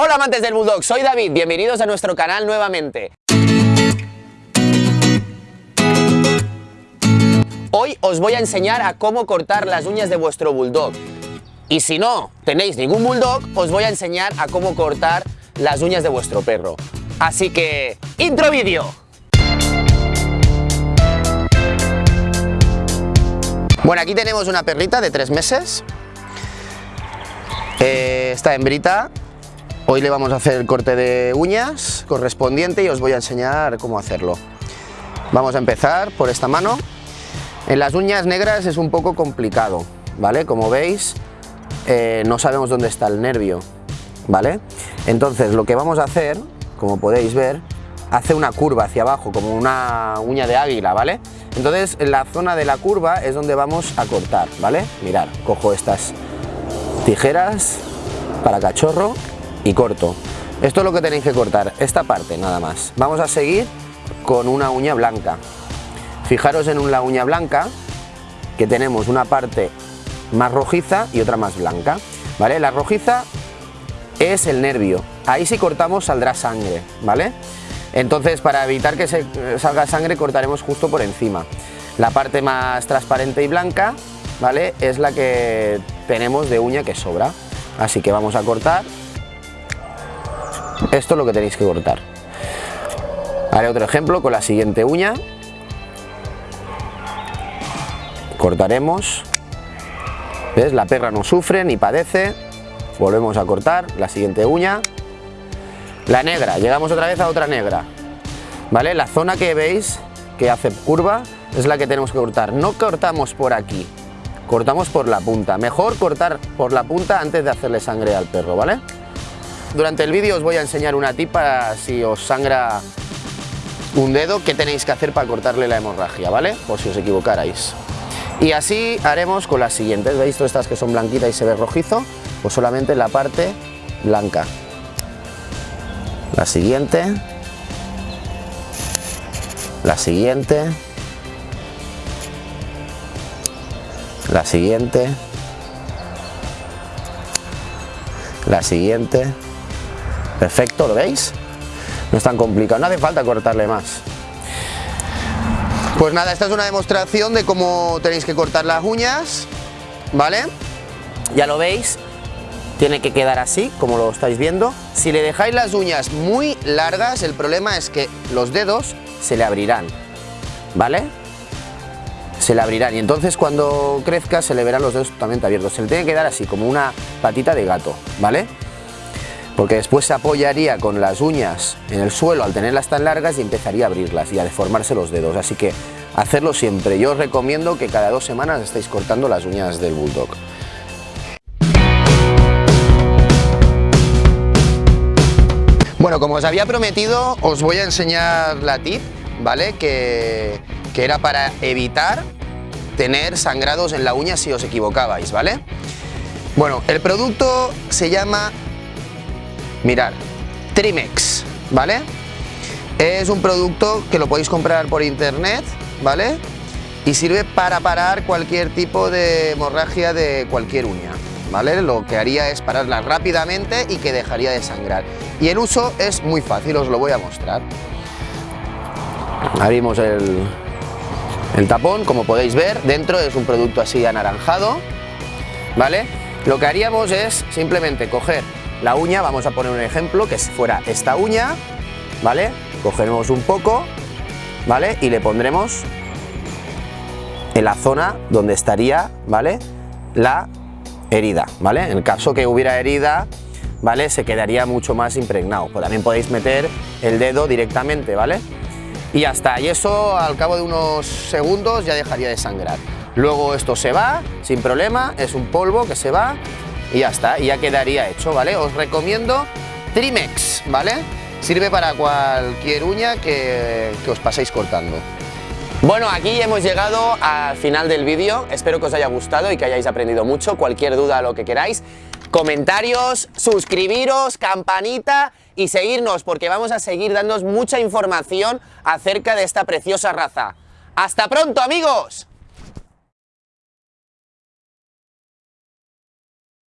Hola amantes del Bulldog, soy David, bienvenidos a nuestro canal nuevamente. Hoy os voy a enseñar a cómo cortar las uñas de vuestro Bulldog. Y si no tenéis ningún Bulldog, os voy a enseñar a cómo cortar las uñas de vuestro perro. Así que, ¡intro vídeo! Bueno, aquí tenemos una perrita de tres meses. Eh, esta hembrita Hoy le vamos a hacer el corte de uñas correspondiente y os voy a enseñar cómo hacerlo. Vamos a empezar por esta mano. En las uñas negras es un poco complicado, ¿vale? Como veis, eh, no sabemos dónde está el nervio, ¿vale? Entonces lo que vamos a hacer, como podéis ver, hace una curva hacia abajo, como una uña de águila, ¿vale? Entonces en la zona de la curva es donde vamos a cortar, ¿vale? Mirad, cojo estas tijeras para cachorro corto. Esto es lo que tenéis que cortar, esta parte nada más. Vamos a seguir con una uña blanca. Fijaros en la uña blanca que tenemos una parte más rojiza y otra más blanca. ¿vale? La rojiza es el nervio, ahí si cortamos saldrá sangre, ¿vale? Entonces para evitar que se salga sangre cortaremos justo por encima. La parte más transparente y blanca, ¿vale? Es la que tenemos de uña que sobra. Así que vamos a cortar esto es lo que tenéis que cortar. Haré otro ejemplo con la siguiente uña. Cortaremos. ¿Ves? La perra no sufre ni padece. Volvemos a cortar la siguiente uña. La negra, llegamos otra vez a otra negra. ¿Vale? La zona que veis que hace curva es la que tenemos que cortar. No cortamos por aquí, cortamos por la punta. Mejor cortar por la punta antes de hacerle sangre al perro, ¿vale? Durante el vídeo os voy a enseñar una tip para si os sangra un dedo, qué tenéis que hacer para cortarle la hemorragia, ¿vale? Por si os equivocarais. Y así haremos con las siguientes, ¿veis? Todas estas que son blanquitas y se ve rojizo, pues solamente la parte blanca. La siguiente. La siguiente. La siguiente. La siguiente. Perfecto, ¿lo veis? No es tan complicado, no hace falta cortarle más. Pues nada, esta es una demostración de cómo tenéis que cortar las uñas, ¿vale? Ya lo veis, tiene que quedar así, como lo estáis viendo. Si le dejáis las uñas muy largas, el problema es que los dedos se le abrirán, ¿vale? Se le abrirán y entonces cuando crezca se le verán los dedos totalmente abiertos. Se le tiene que dar así, como una patita de gato, ¿vale? Porque después se apoyaría con las uñas en el suelo al tenerlas tan largas y empezaría a abrirlas y a deformarse los dedos, así que hacerlo siempre. Yo os recomiendo que cada dos semanas estéis cortando las uñas del Bulldog. Bueno, como os había prometido, os voy a enseñar la tip, ¿vale? Que, que era para evitar tener sangrados en la uña si os equivocabais, ¿vale? Bueno, el producto se llama Mirar, Trimex, ¿vale? Es un producto que lo podéis comprar por internet, ¿vale? Y sirve para parar cualquier tipo de hemorragia de cualquier uña, ¿vale? Lo que haría es pararla rápidamente y que dejaría de sangrar. Y el uso es muy fácil, os lo voy a mostrar. Abrimos el, el tapón, como podéis ver, dentro es un producto así anaranjado, ¿vale? Lo que haríamos es simplemente coger la uña, vamos a poner un ejemplo, que fuera esta uña, ¿vale? Cogeremos un poco, ¿vale? Y le pondremos en la zona donde estaría, ¿vale? La herida, ¿vale? En el caso que hubiera herida, ¿vale? Se quedaría mucho más impregnado. Pues también podéis meter el dedo directamente, ¿vale? Y ya está, y eso al cabo de unos segundos ya dejaría de sangrar. Luego esto se va, sin problema, es un polvo que se va y ya está, ya quedaría hecho, ¿vale? Os recomiendo Trimex, ¿vale? Sirve para cualquier uña que, que os paséis cortando. Bueno, aquí hemos llegado al final del vídeo, espero que os haya gustado y que hayáis aprendido mucho, cualquier duda, lo que queráis, comentarios, suscribiros, campanita y seguirnos porque vamos a seguir dándoos mucha información acerca de esta preciosa raza. ¡Hasta pronto amigos!